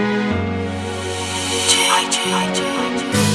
I do, I do, I do.